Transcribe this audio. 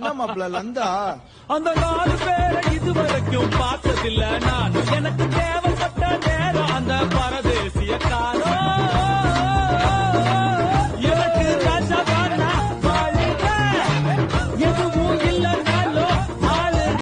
என்ன லந்தா? அந்த நாலு பேரை இதுவரைக்கும் பார்த்ததில்ல. நான் எனக்கு தேவை